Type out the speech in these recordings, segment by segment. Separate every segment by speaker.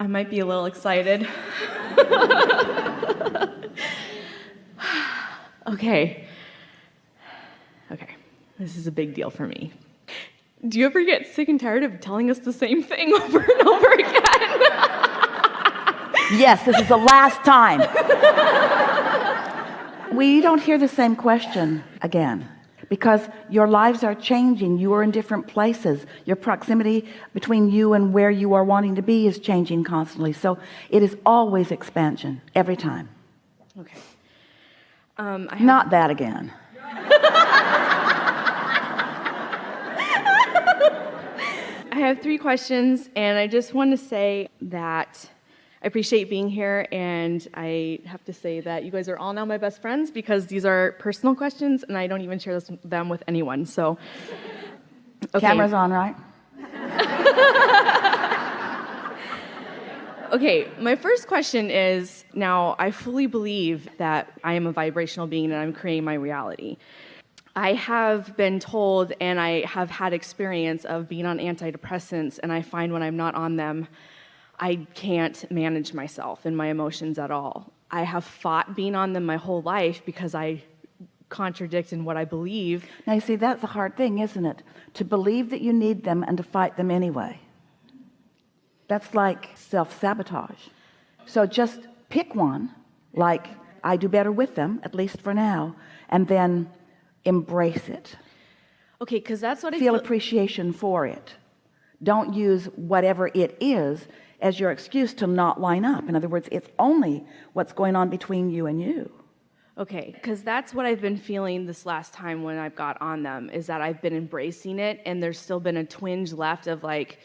Speaker 1: I might be a little excited. okay. Okay. This is a big deal for me. Do you ever get sick and tired of telling us the same thing over and over again?
Speaker 2: yes, this is the last time. we don't hear the same question again because your lives are changing. You are in different places. Your proximity between you and where you are wanting to be is changing constantly. So it is always expansion every time.
Speaker 1: Okay. Um,
Speaker 2: not that again.
Speaker 1: I have three questions and I just want to say that I appreciate being here, and I have to say that you guys are all now my best friends because these are personal questions, and I don't even share this, them with anyone. So,
Speaker 2: okay. camera's on, right?
Speaker 1: okay, my first question is now I fully believe that I am a vibrational being and I'm creating my reality. I have been told and I have had experience of being on antidepressants, and I find when I'm not on them, I can't manage myself and my emotions at all. I have fought being on them my whole life because I contradict in what I believe.
Speaker 2: Now you see that's a hard thing isn't it? To believe that you need them and to fight them anyway. That's like self-sabotage. So just pick one like I do better with them at least for now and then embrace it.
Speaker 1: Okay because that's what I
Speaker 2: feel, feel appreciation for it. Don't use whatever it is as your excuse to not line up. In other words it's only what's going on between you and you.
Speaker 1: Okay because that's what I've been feeling this last time when I've got on them is that I've been embracing it and there's still been a twinge left of like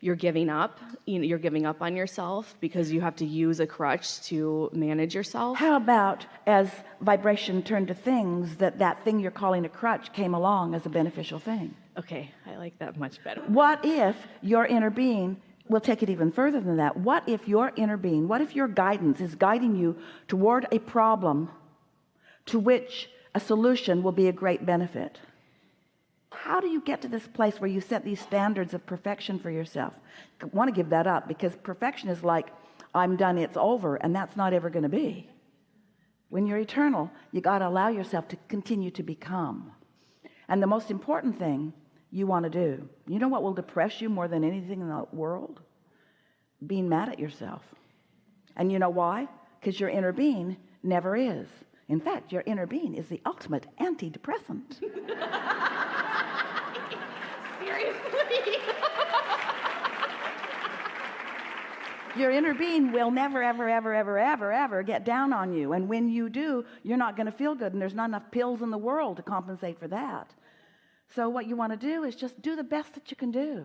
Speaker 1: you're giving up you know you're giving up on yourself because you have to use a crutch to manage yourself.
Speaker 2: How about as vibration turned to things that that thing you're calling a crutch came along as a beneficial thing?
Speaker 1: Okay I like that much better.
Speaker 2: What if your inner being we'll take it even further than that. What if your inner being what if your guidance is guiding you toward a problem to which a solution will be a great benefit? How do you get to this place where you set these standards of perfection for yourself? I want to give that up because perfection is like I'm done it's over and that's not ever going to be. When you're eternal you got to allow yourself to continue to become. And the most important thing you want to do. You know what will depress you more than anything in the world? Being mad at yourself. And you know why? Because your inner being never is. In fact your inner being is the ultimate antidepressant.
Speaker 1: Seriously?
Speaker 2: Your inner being will never ever ever ever ever ever get down on you. And when you do you're not going to feel good and there's not enough pills in the world to compensate for that so what you want to do is just do the best that you can do.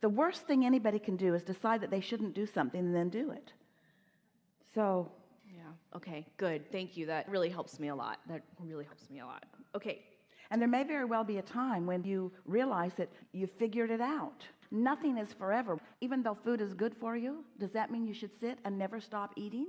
Speaker 2: The worst thing anybody can do is decide that they shouldn't do something and then do it. So
Speaker 1: yeah. Okay good. Thank you. That really helps me a lot. That really helps me a lot. Okay.
Speaker 2: And there may very well be a time when you realize that you figured it out. Nothing is forever. Even though food is good for you does that mean you should sit and never stop eating?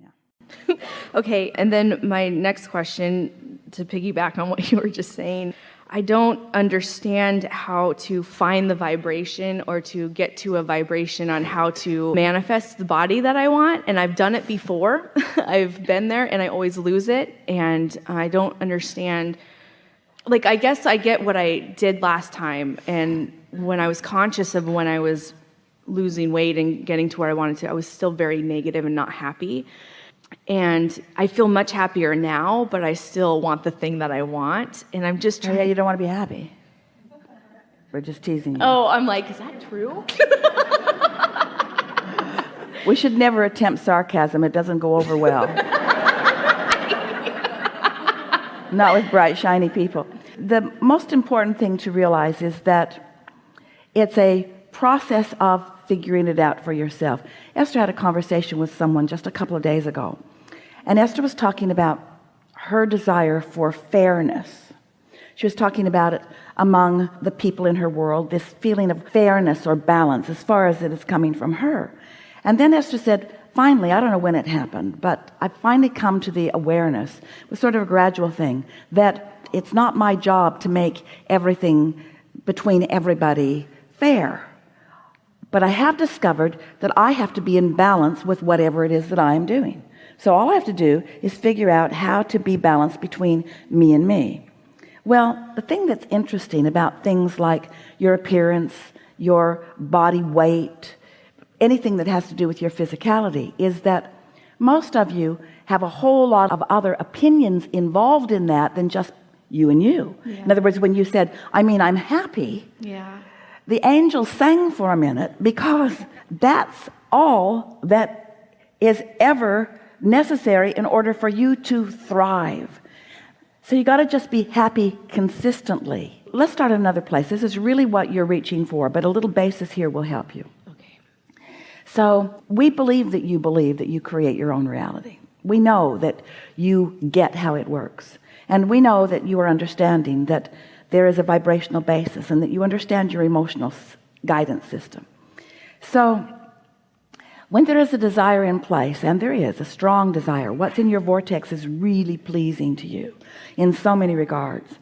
Speaker 1: Yeah. Okay and then my next question to piggyback on what you were just saying I don't understand how to find the vibration or to get to a vibration on how to manifest the body that I want. And I've done it before. I've been there and I always lose it. And I don't understand. Like, I guess I get what I did last time. And when I was conscious of when I was losing weight and getting to where I wanted to, I was still very negative and not happy and I feel much happier now, but I still want the thing that I want, and I'm just trying.
Speaker 2: Oh, yeah, you don't want to be happy. We're just teasing you.
Speaker 1: Oh, I'm like, is that true?
Speaker 2: we should never attempt sarcasm. It doesn't go over well. Not with bright, shiny people. The most important thing to realize is that it's a process of figuring it out for yourself. Esther had a conversation with someone just a couple of days ago and Esther was talking about her desire for fairness. She was talking about it among the people in her world this feeling of fairness or balance as far as it is coming from her. And then Esther said finally I don't know when it happened but I finally come to the awareness it was sort of a gradual thing that it's not my job to make everything between everybody fair but I have discovered that I have to be in balance with whatever it is that I am doing. So all I have to do is figure out how to be balanced between me and me. Well the thing that's interesting about things like your appearance your body weight anything that has to do with your physicality is that most of you have a whole lot of other opinions involved in that than just you and you. Yeah. in other words when you said I mean I'm happy
Speaker 1: yeah
Speaker 2: the angel sang for a minute because that's all that is ever necessary in order for you to thrive. So you got to just be happy consistently. Let's start another place. This is really what you're reaching for but a little basis here will help you.
Speaker 1: Okay.
Speaker 2: So we believe that you believe that you create your own reality. We know that you get how it works. And we know that you are understanding that there is a vibrational basis and that you understand your emotional guidance system. So when there is a desire in place and there is a strong desire what's in your vortex is really pleasing to you in so many regards.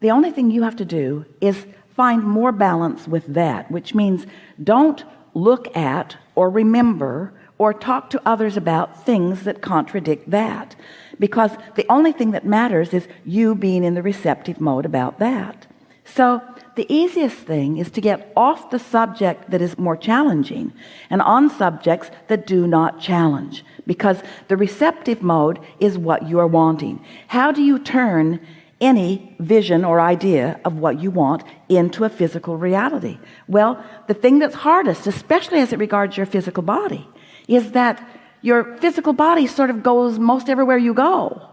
Speaker 2: The only thing you have to do is find more balance with that which means don't look at or remember or talk to others about things that contradict that. Because the only thing that matters is you being in the receptive mode about that. So the easiest thing is to get off the subject that is more challenging and on subjects that do not challenge. Because the receptive mode is what you are wanting. How do you turn any vision or idea of what you want into a physical reality? Well the thing that's hardest especially as it regards your physical body is that your physical body sort of goes most everywhere you go.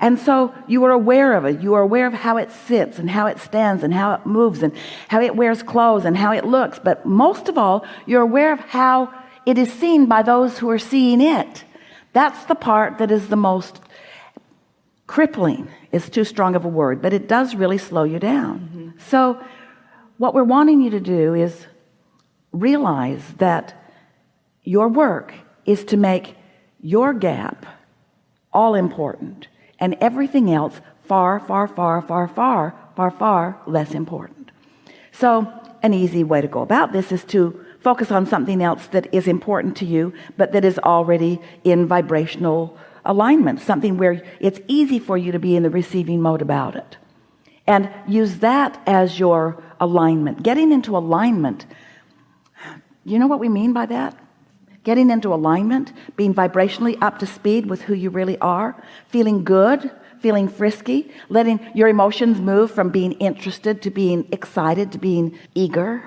Speaker 2: And so you are aware of it. You are aware of how it sits and how it stands and how it moves and how it wears clothes and how it looks. But most of all you're aware of how it is seen by those who are seeing it. That's the part that is the most crippling is too strong of a word but it does really slow you down. Mm -hmm. so what we're wanting you to do is realize that your work is to make your gap all important and everything else far far far far far far far less important. So an easy way to go about this is to focus on something else that is important to you but that is already in vibrational alignment something where it's easy for you to be in the receiving mode about it. And use that as your alignment. Getting into alignment you know what we mean by that getting into alignment being vibrationally up to speed with who you really are feeling good feeling frisky letting your emotions move from being interested to being excited to being eager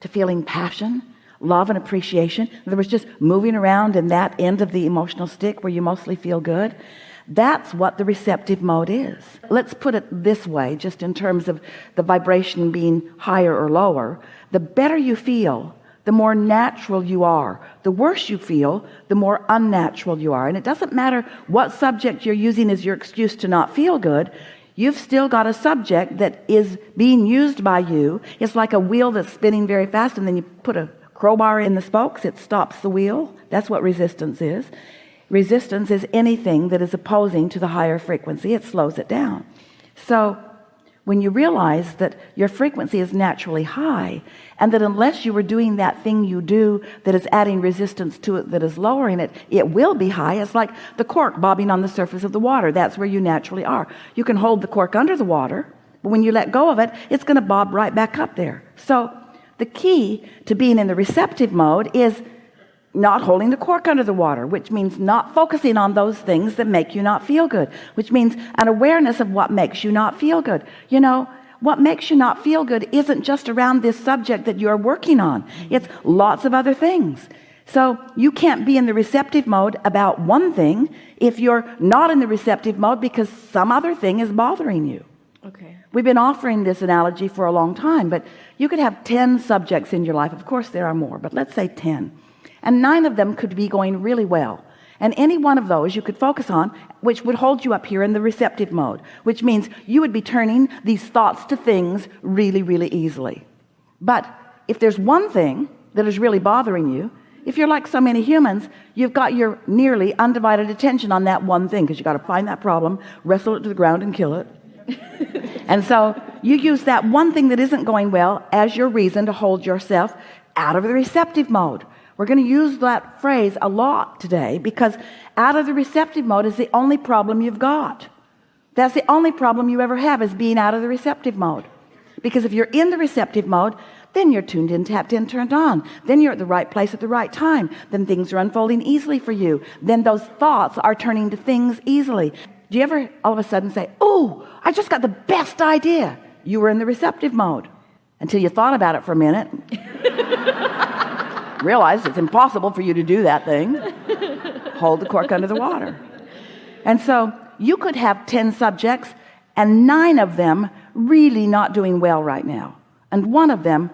Speaker 2: to feeling passion love and appreciation. There was just moving around in that end of the emotional stick where you mostly feel good. That's what the receptive mode is. Let's put it this way just in terms of the vibration being higher or lower. The better you feel the more natural you are. The worse you feel the more unnatural you are. And it doesn't matter what subject you're using as your excuse to not feel good you've still got a subject that is being used by you. It's like a wheel that's spinning very fast and then you put a crowbar in the spokes it stops the wheel. That's what resistance is. Resistance is anything that is opposing to the higher frequency. It slows it down. So when you realize that your frequency is naturally high and that unless you are doing that thing you do that is adding resistance to it that is lowering it it will be high. It's like the cork bobbing on the surface of the water. That's where you naturally are. You can hold the cork under the water but when you let go of it it's going to bob right back up there. So the key to being in the receptive mode is not holding the cork under the water which means not focusing on those things that make you not feel good which means an awareness of what makes you not feel good. You know what makes you not feel good isn't just around this subject that you're working on. It's lots of other things. So you can't be in the receptive mode about one thing if you're not in the receptive mode because some other thing is bothering you.
Speaker 1: Okay.
Speaker 2: We've been offering this analogy for a long time but you could have 10 subjects in your life. Of course there are more but let's say 10 and nine of them could be going really well. And any one of those you could focus on which would hold you up here in the receptive mode which means you would be turning these thoughts to things really really easily. But if there's one thing that is really bothering you if you're like so many humans you've got your nearly undivided attention on that one thing because you got to find that problem wrestle it to the ground and kill it. And so you use that one thing that isn't going well as your reason to hold yourself out of the receptive mode we're going to use that phrase a lot today because out of the receptive mode is the only problem you've got. That's the only problem you ever have is being out of the receptive mode. Because if you're in the receptive mode then you're tuned in tapped in turned on. Then you're at the right place at the right time. Then things are unfolding easily for you. Then those thoughts are turning to things easily. Do you ever all of a sudden say oh I just got the best idea. You were in the receptive mode until you thought about it for a minute realized it's impossible for you to do that thing. Hold the cork under the water. And so you could have 10 subjects and nine of them really not doing well right now and one of them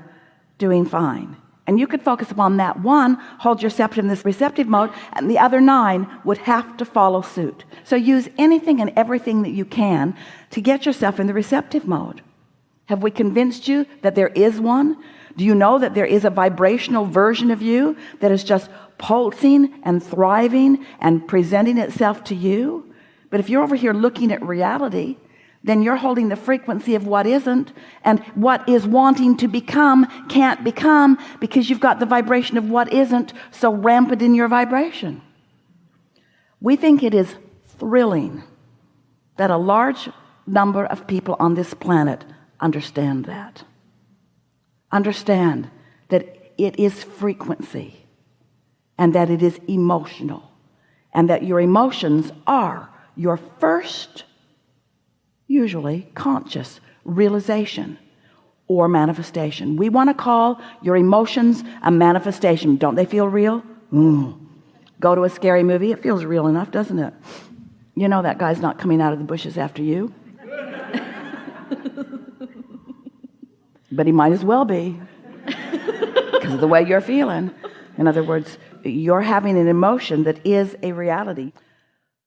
Speaker 2: doing fine. And you could focus upon that one hold yourself in this receptive mode and the other nine would have to follow suit. So use anything and everything that you can to get yourself in the receptive mode. Have we convinced you that there is one do you know that there is a vibrational version of you that is just pulsing and thriving and presenting itself to you? But if you're over here looking at reality then you're holding the frequency of what isn't and what is wanting to become can't become because you've got the vibration of what isn't so rampant in your vibration. We think it is thrilling that a large number of people on this planet understand that understand that it is frequency and that it is emotional and that your emotions are your first usually conscious realization or manifestation. We want to call your emotions a manifestation. Don't they feel real? Mm. go to a scary movie. It feels real enough doesn't it? You know that guy's not coming out of the bushes after you but he might as well be because of the way you're feeling. In other words you're having an emotion that is a reality